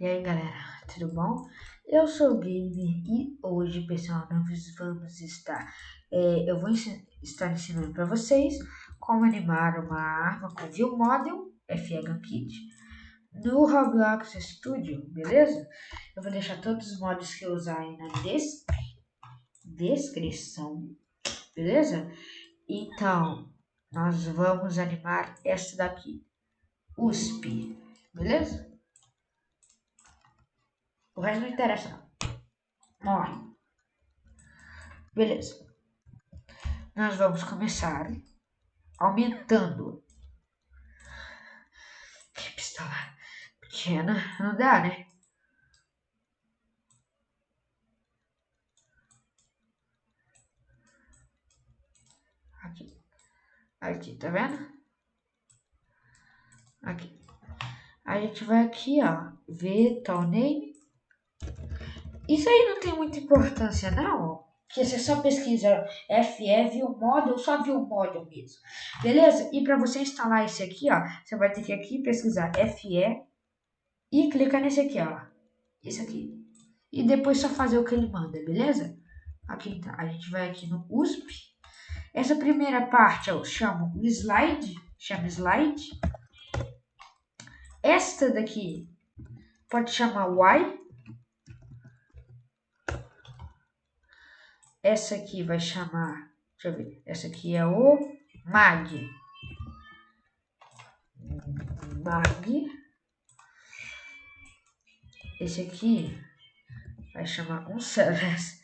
E aí galera, tudo bom? Eu sou o Gamer e hoje pessoal nós vamos estar, é, eu vou estar ensinando para vocês como animar uma arma com View Model FE Kit no Roblox Studio, beleza? Eu vou deixar todos os mods que eu usar aí na des descrição, beleza? Então, nós vamos animar essa daqui, USP, beleza? O resto não interessa não. Beleza. Nós vamos começar aumentando. Que pistola pequena. Não dá, né? Aqui. Aqui, tá vendo? Aqui. A gente vai aqui, ó. Ver tal name. Isso aí não tem muita importância, não. Que você só pesquisa FE, viu model, só viu model mesmo. Beleza? E para você instalar esse aqui, ó, você vai ter que aqui pesquisar FE e clicar nesse aqui, ó. Esse aqui. E depois só fazer o que ele manda, beleza? Aqui tá. A gente vai aqui no USP. Essa primeira parte eu chamo slide. Chama slide. Esta daqui pode chamar Y. Essa aqui vai chamar, deixa eu ver, essa aqui é o mag. Mag. Esse aqui vai chamar um Celeste.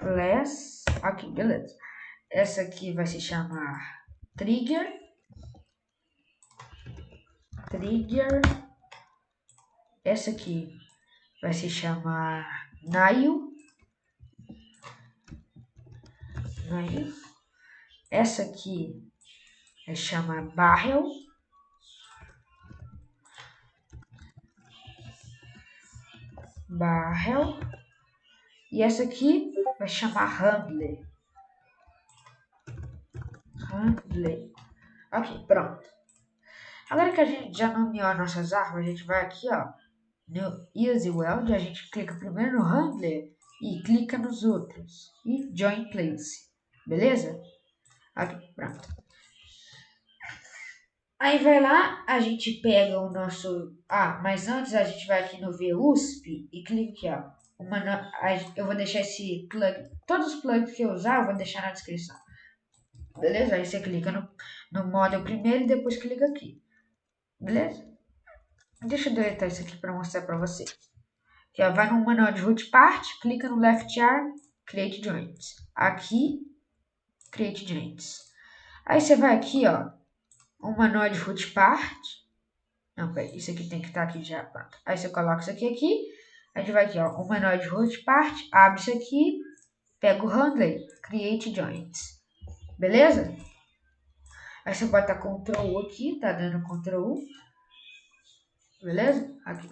Less. Aqui, beleza. Essa aqui vai se chamar Trigger. Trigger. Essa aqui vai se chamar Nail. Nail. Essa aqui vai chamar Barrel. Barrel. E essa aqui vai chamar Handler. Handler. Ok, pronto. Agora que a gente já nomeou nossas armas, a gente vai aqui, ó, no Easy Weld, a gente clica primeiro no Handler e clica nos outros. E Join Place. Beleza? Aqui, pronto. Aí vai lá, a gente pega o nosso... Ah, mas antes a gente vai aqui no VUSP e clica aqui, ó. Uma, eu vou deixar esse plug... Todos os plugs que eu usar, eu vou deixar na descrição. Beleza? Aí você clica no, no model primeiro e depois clica aqui. Beleza? Deixa eu deletar isso aqui para mostrar para vocês. Aqui, ó, vai no manual de root part, clica no left arm, create joints. Aqui, create joints. Aí você vai aqui, ó, o manual de root part. Não, peraí, isso aqui tem que estar tá aqui já, pronto. Aí você coloca isso aqui aqui. A gente vai aqui, ó, o manual de root part, abre isso aqui, pega o handler, create joints. Beleza? Aí você bota Ctrl U aqui, tá dando Ctrl U. Beleza? Aqui.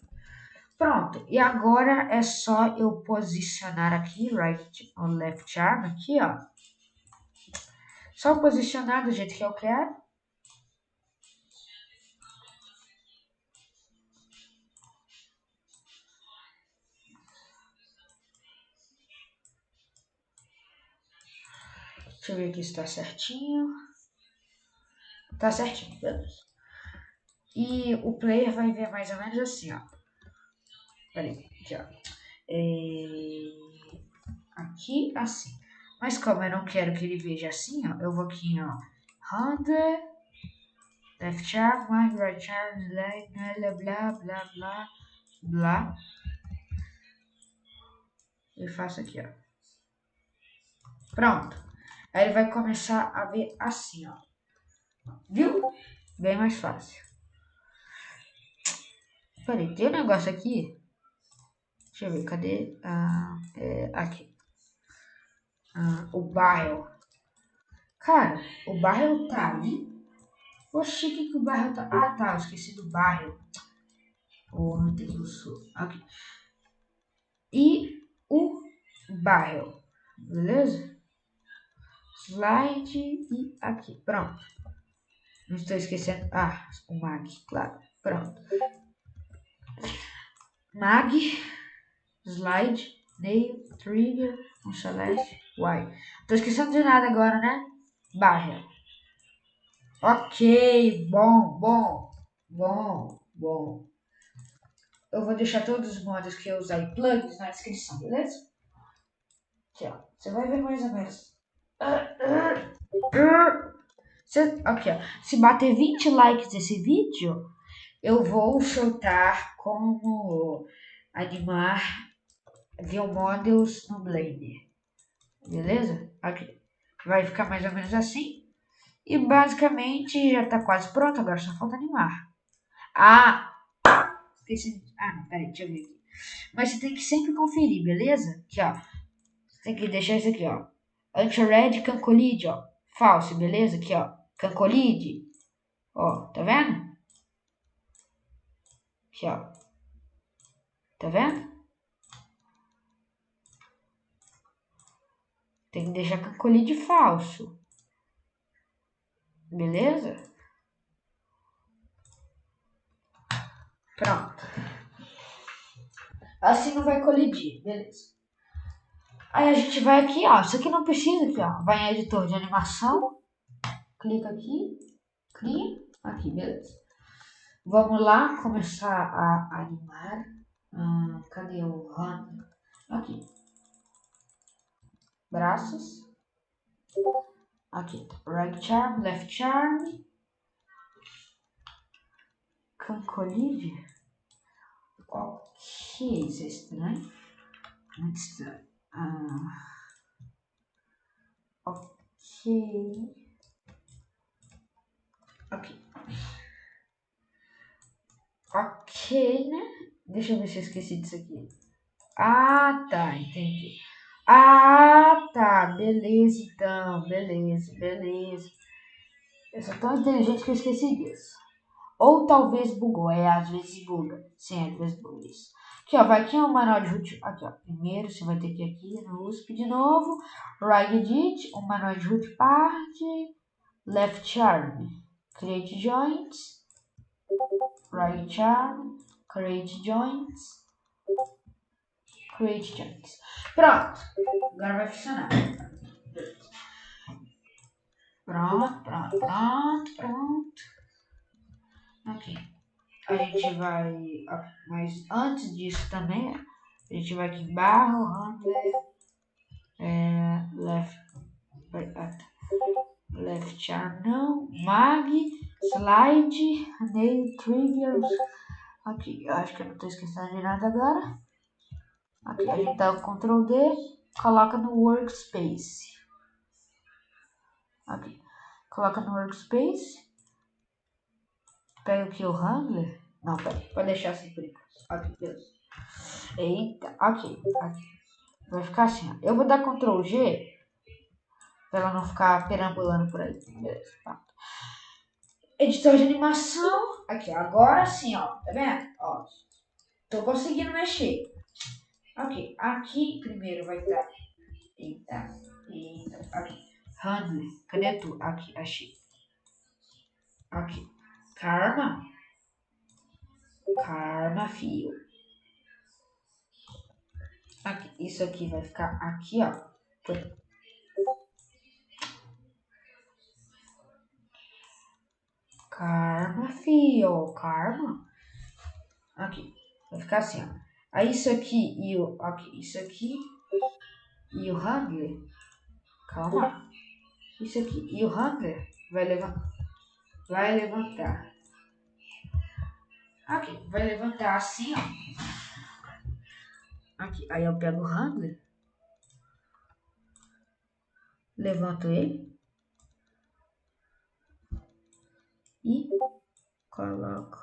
Pronto. E agora é só eu posicionar aqui, right ou left arm, aqui, ó. Só posicionar do jeito que eu quero. Deixa eu ver aqui se tá certinho. Tá certinho, beleza. E o player vai ver mais ou menos assim, ó. Peraí, aqui, ó. É... Aqui, assim. Mas como eu não quero que ele veja assim, ó, eu vou aqui, ó. Handle, left arm, right arm, blá, blá, blá, blá, blá. E faço aqui, ó. Pronto. Aí ele vai começar a ver assim, ó. Viu? Bem mais fácil. Peraí, tem um negócio aqui. Deixa eu ver, cadê? Ah, é, aqui. Ah, o bairro. Cara, o bairro tá ali. Oxi, que, que o bairro tá... Ah, tá, eu esqueci do bairro. Tem do sul. Aqui. E o bairro. Beleza? Slide e aqui. Pronto. Não estou esquecendo. Ah, o mag, claro. Pronto. Mag, slide, nail, trigger, um celeste, y. Tô esquecendo de nada agora, né? Barra. Ok, bom, bom, bom, bom. Eu vou deixar todos os modos que eu usar e plugins na descrição, beleza? Aqui, ó. Você vai ver mais ou menos. aqui, ó. Se bater 20 likes nesse vídeo, eu vou soltar como animar Models no Blender. Beleza? Aqui. Vai ficar mais ou menos assim. E basicamente já tá quase pronto, agora só falta animar. Ah! Esqueci. Ah, não, peraí, deixa eu ver aqui. Mas você tem que sempre conferir, beleza? Aqui, ó. Você tem que deixar isso aqui, ó. Anti-red cancolide, ó. Falso, beleza? Aqui, ó. Cancolide. Ó, tá vendo? Aqui, ó. Tá vendo? Tem que deixar cancolide falso. Beleza? Pronto. Assim não vai colidir, beleza. Aí a gente vai aqui, ó. Isso aqui não precisa aqui, ó. Vai em editor de animação. Clica aqui. Cria. Aqui, beleza. Vamos lá começar a animar. Hum, cadê o run? Aqui. Braços. Aqui. Right arm, left arm. Cancolide. Ok, isso é estranho. Muito estranho. Ah. Ok. Ok. Ok, né? Deixa eu ver se eu esqueci disso aqui. Ah, tá, entendi. Ah, tá, beleza então, beleza, beleza. Eu sou tão inteligente que eu esqueci disso. Ou talvez bugou, é, às vezes buga. Sim, às vezes buga isso. Aqui, ó, vai aqui o manual de root. Aqui, ó. Primeiro você vai ter que ir aqui no USP de novo. Right edit, o manual de root part. Left arm. Create joints. Right arm. Create joints. Create joints. Pronto. Agora vai funcionar. Pronto, pronto, pronto, pronto. Ok. A gente vai. Mas antes disso também, a gente vai aqui barra, handler, é, left, left arm não, mag, slide, nail, triggers. Aqui, eu acho que eu não estou esquecendo de nada agora. Aqui a gente dá o Ctrl D, coloca no Workspace. Aqui, coloca no Workspace. Pega aqui o Handler. Não, pera, pode deixar assim por enquanto. Aqui, beleza. Eita, aqui, aqui. Vai ficar assim, ó. Eu vou dar Ctrl G pra ela não ficar perambulando por aí. Beleza, pronto. Editor de animação. Aqui, ó. Agora sim, ó. Tá vendo? Ó. Tô conseguindo mexer. Ok. Aqui primeiro vai estar. Eita. Eita. Aqui. Handler. Cadê tu? Aqui, achei. Aqui. Karma. Karma fio. Aqui, isso aqui vai ficar aqui, ó. Karma, fio. Karma. Aqui. Vai ficar assim, ó. Aí isso aqui e o. Aqui, isso aqui e o Handler. Calma. Isso aqui e o Handler vai levantar. Vai levantar. Aqui, vai levantar assim, ó. Aqui, aí eu pego o handler. Levanto ele. E coloco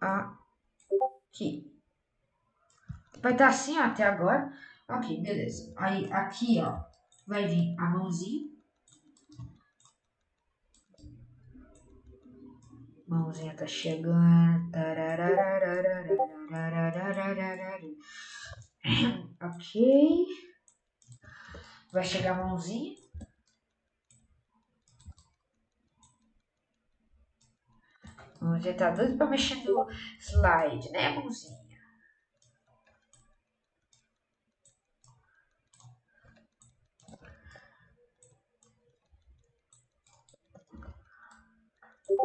aqui. Vai estar tá assim ó, até agora. Ok, beleza. Aí aqui, ó, vai vir a mãozinha. Mãozinha tá chegando. Ok. Vai chegar a mãozinha. Você tá doido pra mexer no slide, né, mãozinha? Aqui,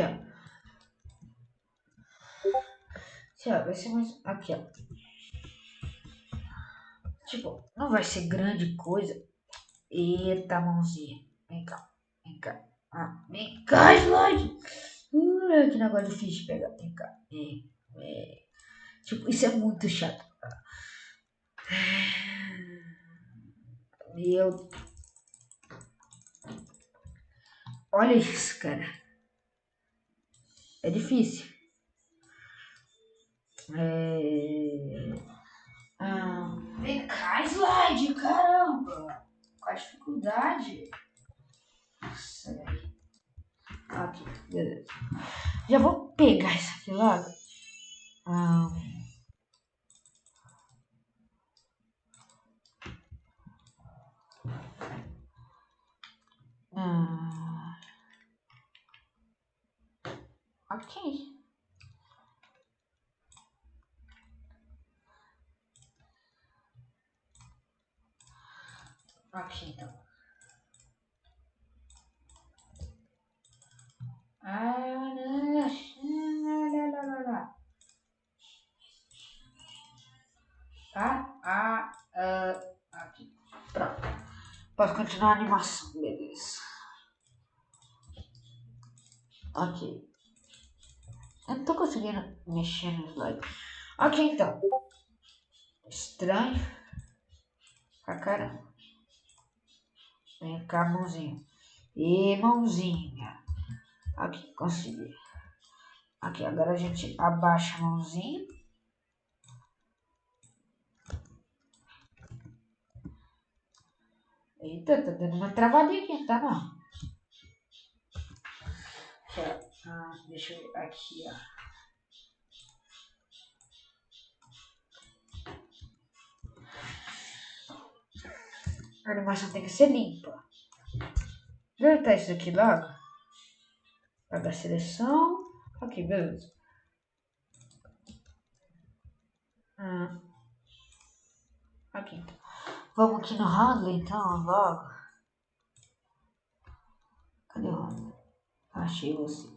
ó. Aqui, ó. Vai ser mais. Aqui, ó. Tipo, não vai ser grande coisa. Eita, mãozinha. Vem cá. Vem cá. Ah, vem cá, slide. Uh, que negócio difícil de pegar. Vem cá. Vem. Tipo, isso é muito chato. Meu. Olha isso, cara. É difícil. É... Ah, vem cá, slide, caramba! Qual a dificuldade? Nossa, velho. Aqui, beleza. Já vou pegar isso aqui logo. Ah, ah, ok. Aqui então. Posso continuar a animação, beleza. Ok. Eu não tô conseguindo mexer no slide. Ok, então. Estranho. Pra caramba. Vem cá, mãozinha. E mãozinha. Aqui, consegui. Aqui, agora a gente abaixa a mãozinha. Eita, tá dando uma travadinha aqui, tá não? Ah, deixa eu aqui, ó. A animação tem que ser limpa. Deletar isso aqui logo. Pagar a seleção. Ok, beleza. Ah. Aqui então. Vamos aqui no handle então, logo. Cadê o handle? Achei você.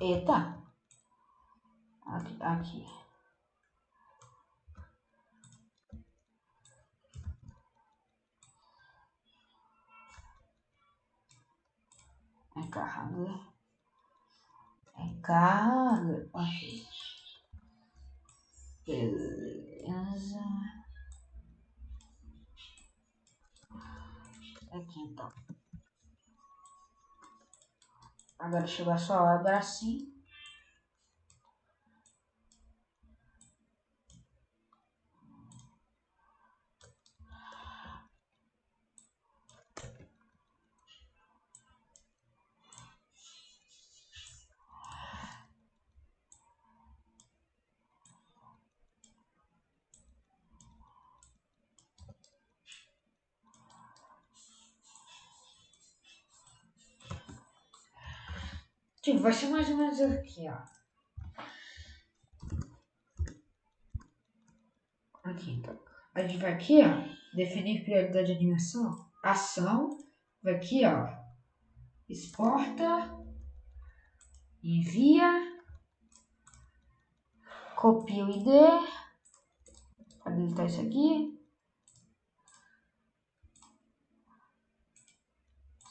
Eita. Aqui, aqui. Vem cá, handle. Beleza. Aqui então. Agora chegou a sua hora sim. Tipo, vai ser mais ou menos aqui, ó. Aqui, então. A gente vai aqui, ó. Definir prioridade de animação. Ação. Vai aqui, ó. Exporta. Envia. Copia o ID. Deletar isso aqui.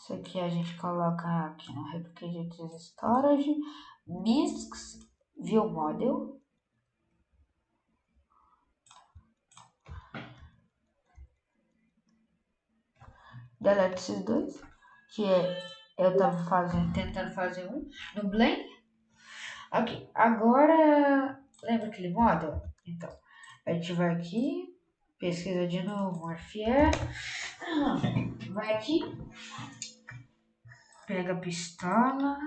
Isso aqui a gente coloca aqui no Replicated Storage, MISC, View Model. Delete esses dois, que é, eu tava fazendo, tentando fazer um no Blend. Ok, agora, lembra aquele model? Então, a gente vai aqui, pesquisa de novo, Morphier, vai aqui, pega a pistola,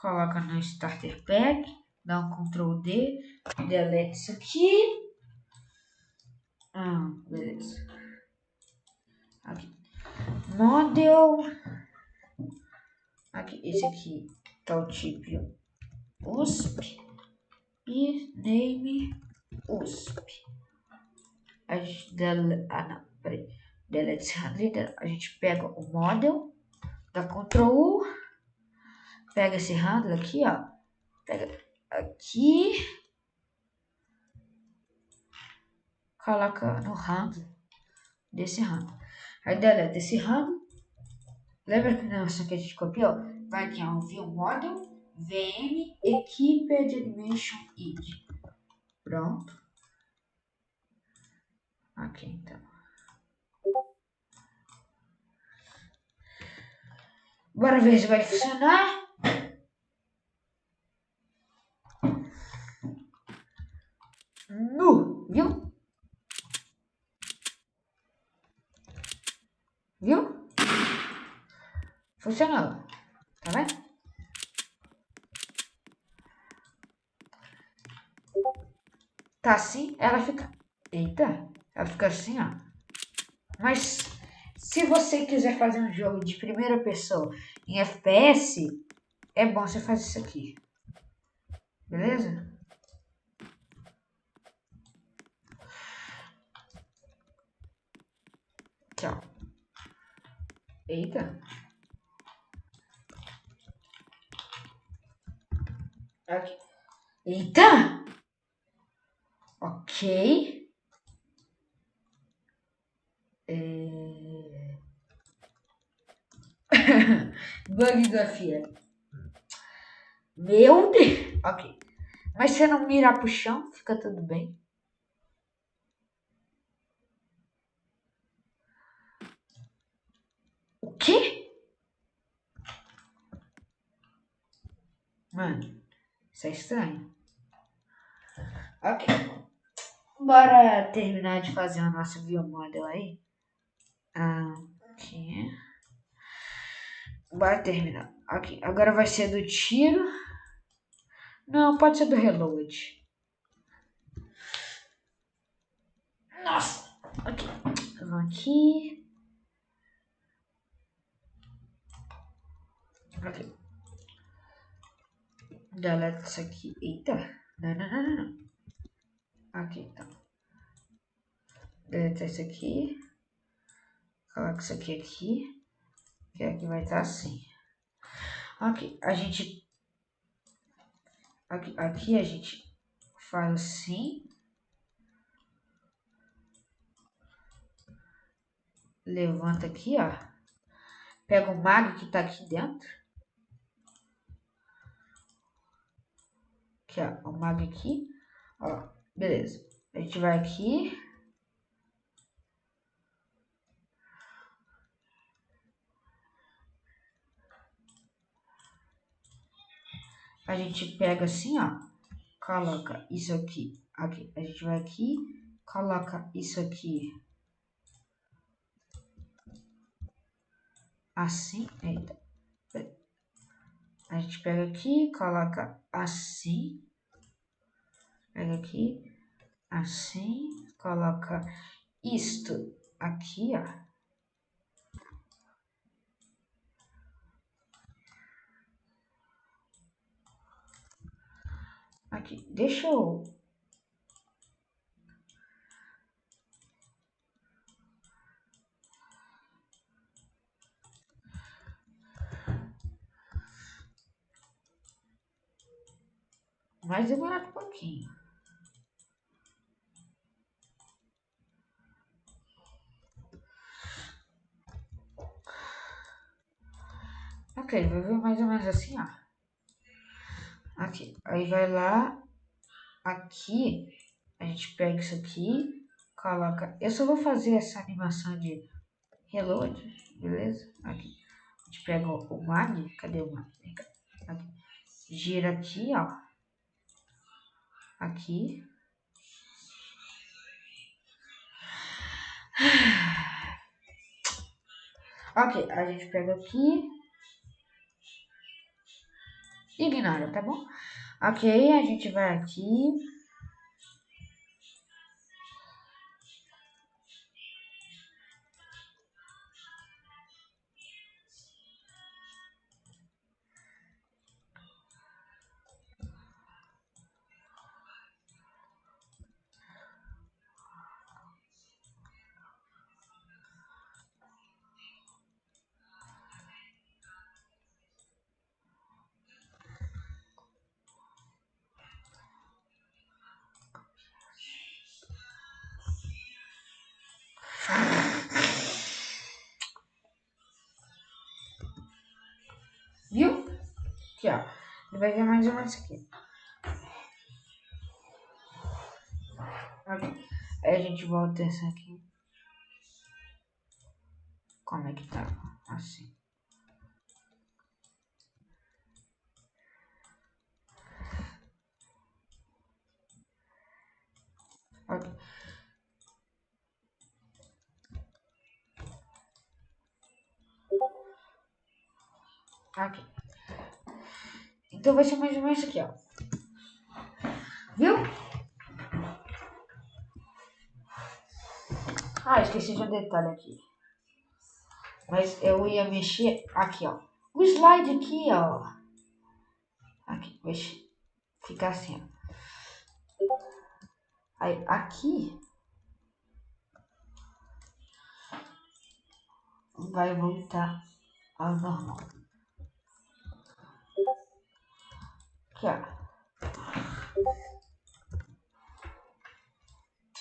coloca no starter pack, dá um Ctrl D, delete isso aqui. Ah, beleza. Aqui. Model. Aqui, esse aqui tá o tipo USP e name USP. A gente dele, ah não, peraí, delete a gente pega o model, dá Ctrl U, pega esse handler aqui, ó, pega aqui, coloca no handler desse handler. Aí deleta esse handler, lembra que nossa que a gente copiou? Vai aqui, ó, view model, VM, equipe animation id. Pronto. Aqui então. Bora ver se vai funcionar. Nu, viu? Viu? Funcionou. Tá vendo? Tá assim, ela fica... Eita, ela fica assim, ó. Mas se você quiser fazer um jogo de primeira pessoa em FPS, é bom você fazer isso aqui. Beleza? Ó. Eita. Aqui. Eita! Ok. É... Bug FIA. Meu Deus. Ok. Mas se não mirar pro chão, fica tudo bem. O quê? Mano, isso é estranho. Ok. Bora terminar de fazer o nosso view model aí. Aqui. Bora terminar. Aqui. Agora vai ser do tiro. Não, pode ser do reload. Nossa! Ok. Vamos aqui. Ok. Delete isso aqui. Eita. Não, não, não, não. Aqui, então. Delete isso aqui. Coloca isso aqui aqui. Que aqui vai estar assim. Ok. A gente... Aqui, aqui a gente faz assim. Levanta aqui, ó. Pega o mag que tá aqui dentro. Aqui, ó. O mag aqui. Ó. Beleza. A gente vai aqui. A gente pega assim, ó. Coloca isso aqui. Aqui. A gente vai aqui. Coloca isso aqui. Assim. Eita. A gente pega aqui, coloca assim. Pega aqui, assim, coloca isto aqui, ó. Aqui, deixa eu Vai demorar um pouquinho. Ok, vai ver mais ou menos assim, ó. Aqui, aí vai lá, aqui, a gente pega isso aqui, coloca... Eu só vou fazer essa animação de reload, beleza? Aqui, a gente pega o mag, cadê o mag? Aqui. Gira aqui, ó. Aqui. Ok, a gente pega aqui, Ignora, tá bom? Ok, a gente vai aqui. Aqui, ó. Ele vai ver mais ou menos aqui. Aí a gente volta essa aqui. Como é que tá? Assim. Ok. Aqui. Então vai ser mais ou menos aqui, ó. Viu? Ah, esqueci de um detalhe aqui. Mas eu ia mexer aqui, ó. O slide aqui, ó. Aqui, mexe. Fica assim, ó. Aí, aqui. Vai voltar ao normal. Aqui, ó.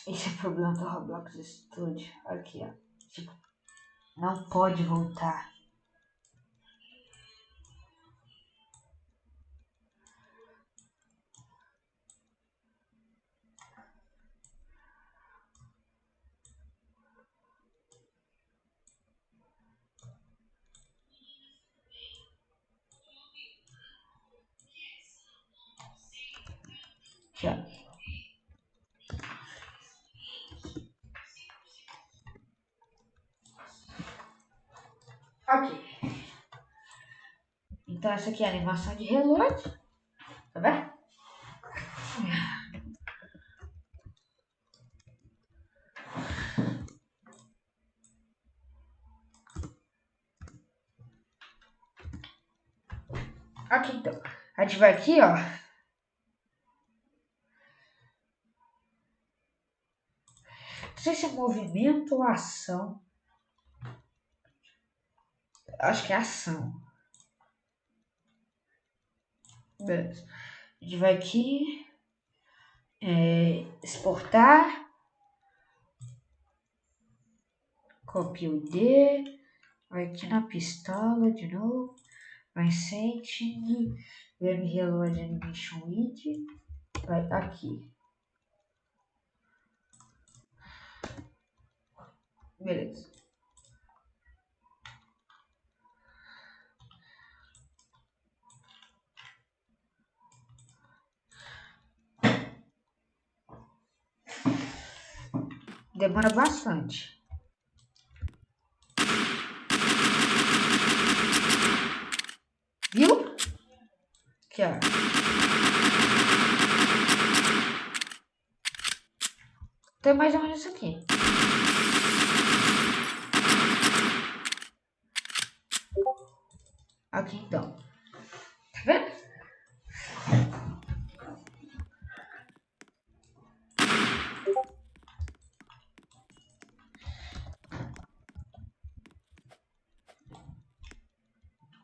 Esse é o problema do Roblox Studio. Aqui, ó. Tipo, não pode voltar. Aqui, ó. Ok. Então essa aqui é a animação de reload. Tá vendo? Aqui então. A gente vai aqui, ó. Não sei se é movimento ou ação. Acho que é ação. Beleza. A gente vai aqui. É, exportar. Copia o ID. Vai aqui na pistola de novo. Vai setting. Vem reload animation widget. Vai aqui. Beleza. Demora bastante. Viu? Aqui, ó. Tem mais ou menos isso aqui então. Tá vendo?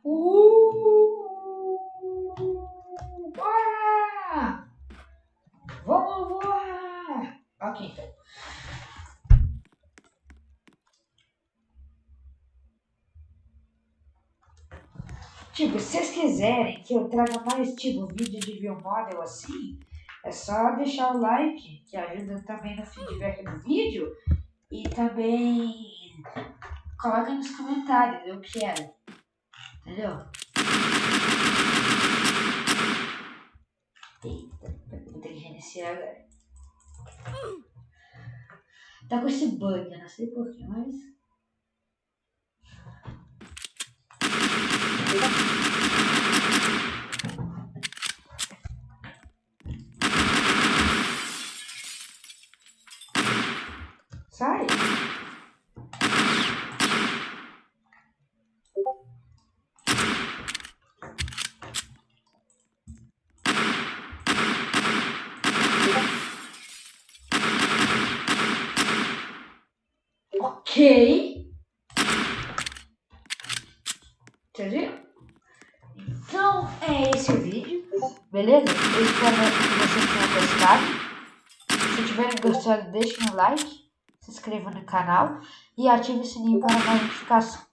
Uh! Bora! Vamos voar! Ok, então. Tipo, se vocês quiserem que eu traga mais tipo vídeo de view model assim, é só deixar o like, que ajuda também no feedback do vídeo. E também coloca nos comentários, eu quero. Entendeu? Eita, vou ter que reiniciar agora. Tá com esse bug, eu não sei porquê, mas. Ok. Então é esse o vídeo, beleza? Eu espero que vocês tenham gostado. Se tiverem gostado, deixem um like, se inscrevam no canal e ative o sininho para mais notificações.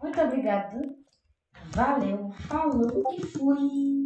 Muito obrigado, valeu, falou e fui!